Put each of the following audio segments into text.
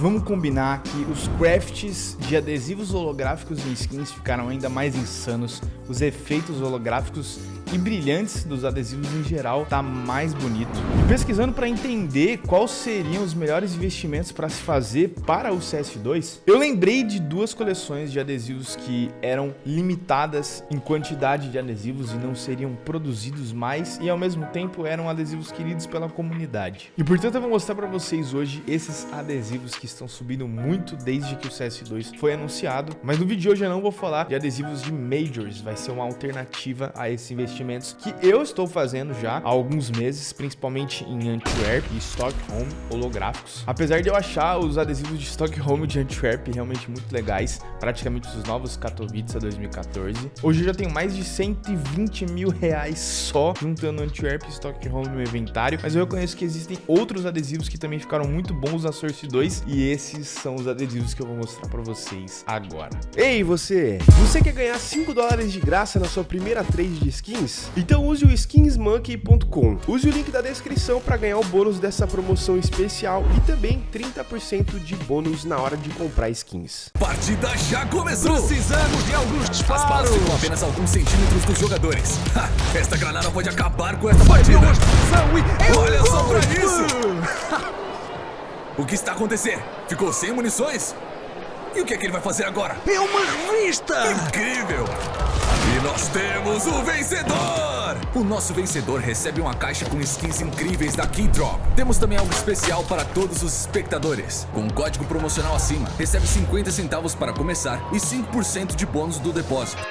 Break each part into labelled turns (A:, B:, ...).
A: vamos combinar que os crafts de adesivos holográficos em skins ficaram ainda mais insanos, os efeitos holográficos e brilhantes dos adesivos em geral tá mais bonito. E pesquisando para entender quais seriam os melhores investimentos para se fazer para o CS2, eu lembrei de duas coleções de adesivos que eram limitadas em quantidade de adesivos e não seriam produzidos mais e ao mesmo tempo eram adesivos queridos pela comunidade. E portanto eu vou mostrar para vocês hoje esses adesivos que estão subindo muito desde que o CS2 foi anunciado, mas no vídeo de hoje eu não vou falar de adesivos de Majors, vai ser uma alternativa a esse investimento investimentos que eu estou fazendo já há alguns meses, principalmente em Antwerp e Stockholm holográficos. Apesar de eu achar os adesivos de Stockholm e de Antwerp realmente muito legais, praticamente os novos Katowice 2014. Hoje eu já tenho mais de 120 mil reais só juntando Antwerp e Stockholm no inventário, mas eu reconheço que existem outros adesivos que também ficaram muito bons na Source 2 e esses são os adesivos que eu vou mostrar para vocês agora.
B: Ei você, você quer ganhar 5 dólares de graça na sua primeira trade de skins? Então use o skinsmonkey.com. Use o link da descrição para ganhar o bônus dessa promoção especial e também 30% de bônus na hora de comprar skins.
C: Partida já começou!
D: Precisamos de alguns disparos!
C: As balas ficam apenas alguns centímetros dos jogadores. Ha, esta granada pode acabar com essa partida! Olha só pra isso! o que está acontecendo? Ficou sem munições? E o que é que ele vai fazer agora?
D: É uma revista!
C: Incrível! Nós temos o vencedor! O nosso vencedor recebe uma caixa com skins incríveis da Keydrop. Temos também algo especial para todos os espectadores. Com um código promocional acima, recebe 50 centavos para começar e 5% de bônus do depósito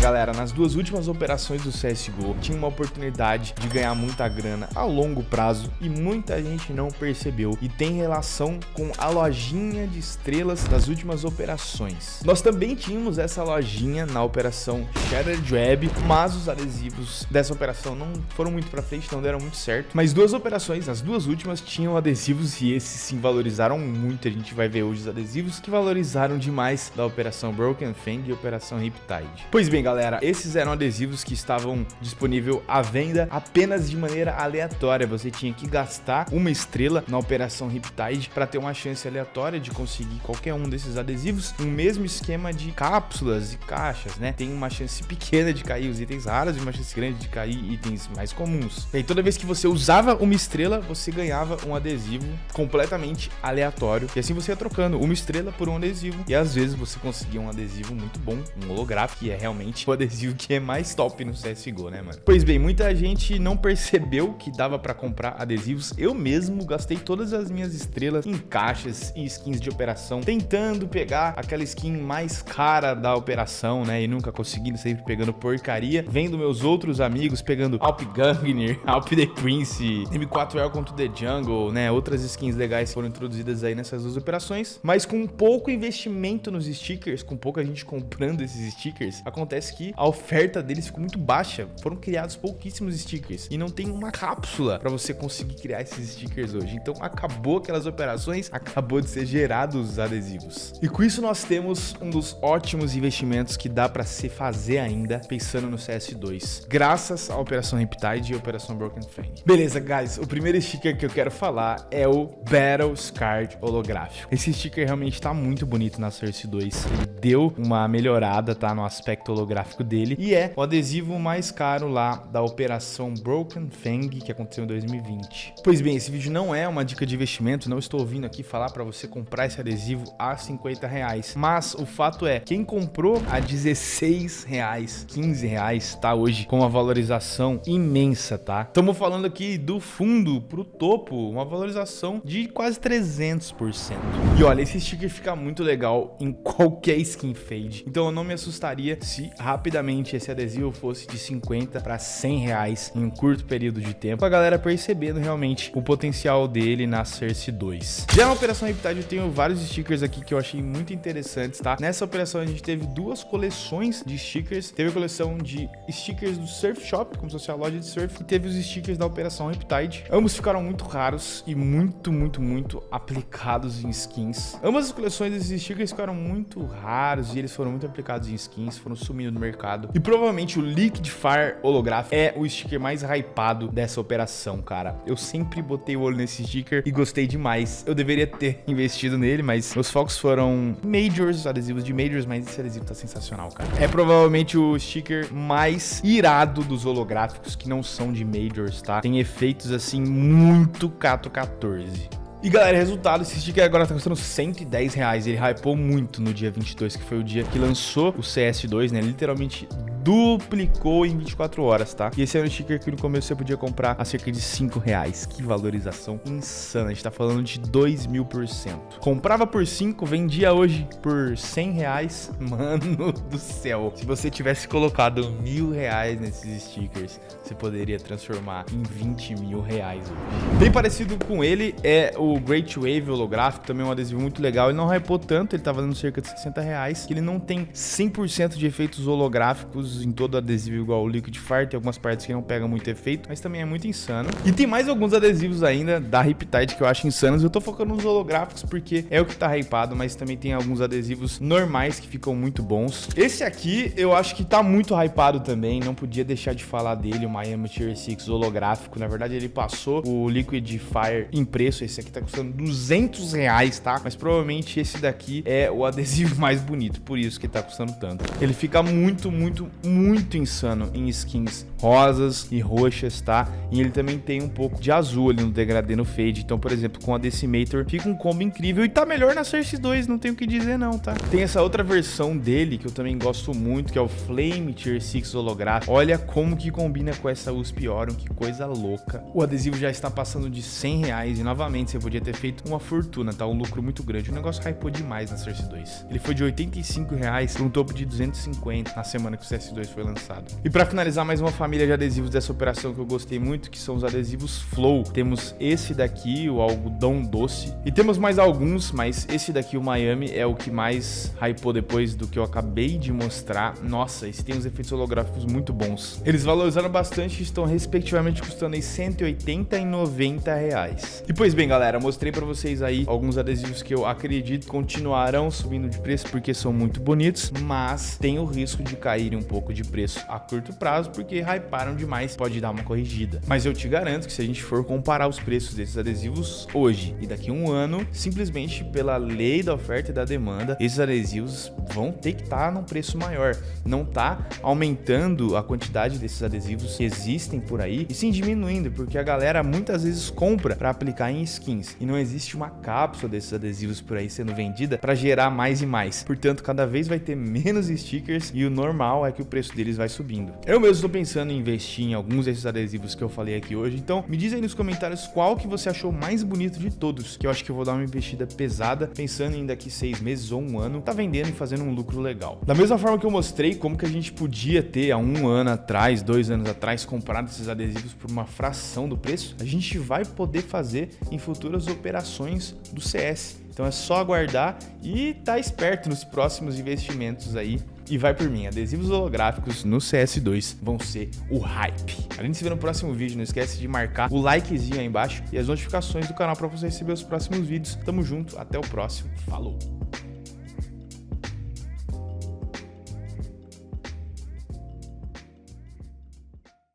A: galera, nas duas últimas operações do CSGO, tinha uma oportunidade de ganhar muita grana a longo prazo e muita gente não percebeu e tem relação com a lojinha de estrelas das últimas operações. Nós também tínhamos essa lojinha na operação Shattered Web, mas os adesivos dessa operação não foram muito pra frente, não deram muito certo. Mas duas operações, as duas últimas, tinham adesivos e esses sim valorizaram muito. A gente vai ver hoje os adesivos que valorizaram demais da operação Broken Fang e operação Riptide. Pois bem, galera, galera, esses eram adesivos que estavam disponível à venda apenas de maneira aleatória. Você tinha que gastar uma estrela na operação Riptide para ter uma chance aleatória de conseguir qualquer um desses adesivos. O mesmo esquema de cápsulas e caixas, né? Tem uma chance pequena de cair os itens raros e uma chance grande de cair itens mais comuns. E aí, toda vez que você usava uma estrela, você ganhava um adesivo completamente aleatório. E assim você ia trocando uma estrela por um adesivo. E às vezes você conseguia um adesivo muito bom, um holográfico, que é realmente o adesivo que é mais top no CSGO, né, mano? Pois bem, muita gente não percebeu que dava pra comprar adesivos. Eu mesmo gastei todas as minhas estrelas em caixas e skins de operação, tentando pegar aquela skin mais cara da operação, né? E nunca conseguindo, sempre pegando porcaria. Vendo meus outros amigos pegando Alp Gangner, Alp The Prince, M4 Welcome to the Jungle, né? Outras skins legais foram introduzidas aí nessas duas operações. Mas com pouco investimento nos stickers, com pouca gente comprando esses stickers, acontece que a oferta deles ficou muito baixa. Foram criados pouquíssimos stickers e não tem uma cápsula para você conseguir criar esses stickers hoje. Então acabou aquelas operações, acabou de ser gerados os adesivos. E com isso nós temos um dos ótimos investimentos que dá para se fazer ainda pensando no CS2, graças à Operação Riptide e Operação Broken Fang. Beleza, guys, o primeiro sticker que eu quero falar é o Battle Scarred holográfico. Esse sticker realmente tá muito bonito na Source 2. Ele deu uma melhorada, tá, no aspecto holográfico gráfico dele e é o adesivo mais caro lá da operação Broken Fang que aconteceu em 2020. Pois bem, esse vídeo não é uma dica de investimento, não estou vindo aqui falar para você comprar esse adesivo a 50 reais, mas o fato é, quem comprou a 16 reais, 15 reais, tá hoje com uma valorização imensa, tá? Estamos falando aqui do fundo pro topo, uma valorização de quase 300%. E olha, esse sticker fica muito legal em qualquer skin fade, então eu não me assustaria se rapidamente esse adesivo fosse de 50 para 100 reais em um curto período de tempo, a galera percebendo realmente o potencial dele na Cersei 2. Já na Operação Riptide eu tenho vários stickers aqui que eu achei muito interessantes, tá? Nessa operação a gente teve duas coleções de stickers, teve a coleção de stickers do Surf Shop, como se fosse a loja de surf, e teve os stickers da Operação Riptide. Ambos ficaram muito raros e muito, muito, muito aplicados em skins. Ambas as coleções desses stickers ficaram muito raros e eles foram muito aplicados em skins, foram sumindo mercado. E provavelmente o Liquid Fire holográfico é o sticker mais hypado dessa operação, cara. Eu sempre botei o olho nesse sticker e gostei demais. Eu deveria ter investido nele, mas meus focos foram Majors, adesivos de Majors, mas esse adesivo tá sensacional, cara. É provavelmente o sticker mais irado dos holográficos que não são de Majors, tá? Tem efeitos, assim, muito Cato 14. E galera, resultado, esse sticker agora tá custando 110 reais. Ele hypou muito no dia 22, que foi o dia que lançou o CS2, né? Literalmente duplicou em 24 horas, tá? E esse era um sticker que no começo você podia comprar a cerca de 5 reais. Que valorização insana. A gente tá falando de 2 mil por cento. Comprava por 5, vendia hoje por 100 reais. Mano do céu. Se você tivesse colocado mil reais nesses stickers, você poderia transformar em 20 mil reais hoje. Bem parecido com ele é o Great Wave holográfico, também é um adesivo muito legal. Ele não hypou tanto, ele tá valendo cerca de 60 reais. Ele não tem 100% de efeitos holográficos em todo adesivo igual o Liquid Fire. Tem algumas partes que não pegam muito efeito, mas também é muito insano. E tem mais alguns adesivos ainda da Riptide que eu acho insanos. Eu tô focando nos holográficos porque é o que tá hypado, mas também tem alguns adesivos normais que ficam muito bons. Esse aqui eu acho que tá muito hypado também, não podia deixar de falar dele, o Miami Tier 6 holográfico. Na verdade, ele passou o Liquid Fire em preço. Esse aqui tá custando 200 reais, tá? Mas provavelmente esse daqui é o adesivo mais bonito, por isso que tá custando tanto. Ele fica muito, muito, muito insano em skins rosas e roxas, tá? E ele também tem um pouco de azul ali no degradê no fade. Então, por exemplo, com a Decimator fica um combo incrível e tá melhor na Source 2, não tenho o que dizer não, tá? Tem essa outra versão dele que eu também gosto muito, que é o Flame Tier 6 holográfico. Olha como que combina com essa USP Orion, que coisa louca. O adesivo já está passando de 100 reais e novamente você podia ter feito uma fortuna, tá? Um lucro muito grande. O negócio hypou demais na Source 2. Ele foi de 85 reais para um topo de 250 na semana que o CS2 foi lançado. E para finalizar mais uma família de adesivos dessa operação que eu gostei muito, que são os adesivos Flow. Temos esse daqui, o algodão doce. E temos mais alguns, mas esse daqui, o Miami, é o que mais hypou depois do que eu acabei de mostrar. Nossa, esse tem uns efeitos holográficos muito bons. Eles valorizaram bastante e estão respectivamente custando aí 180 e 90 reais. E pois bem, galera, mostrei para vocês aí alguns adesivos que eu acredito continuarão subindo de preço porque são muito bonitos, mas tem o risco de caírem um pouco de preço a curto prazo porque hyparam demais, pode dar uma corrigida. Mas eu te garanto que se a gente for comparar os preços desses adesivos hoje e daqui a um ano, simplesmente pela lei da oferta e da demanda, esses adesivos vão ter que estar tá num preço maior. Não tá aumentando a quantidade desses adesivos que existem por aí e sim diminuindo, porque a galera muitas vezes compra para aplicar em skins e não existe uma cápsula desses adesivos por aí sendo vendida para gerar mais e mais. Portanto, cada vez vai ter menos stickers e o normal é que o preço deles vai subindo. Eu mesmo estou pensando em investir em alguns desses adesivos que eu falei aqui hoje, então me diz aí nos comentários qual que você achou mais bonito de todos, que eu acho que eu vou dar uma investida pesada, pensando em daqui seis meses ou um ano, tá vendendo e fazendo um lucro legal. Da mesma forma que eu mostrei como que a gente podia ter há um ano atrás, dois anos atrás, comprado esses adesivos por uma fração do preço, a gente vai poder fazer em futuras operações do CS. Então é só aguardar e tá esperto nos próximos investimentos aí e vai por mim, adesivos holográficos no CS2 vão ser o hype. A gente se vê no próximo vídeo, não esquece de marcar o likezinho aí embaixo e as notificações do canal para você receber os próximos vídeos. Tamo junto, até o próximo, falou!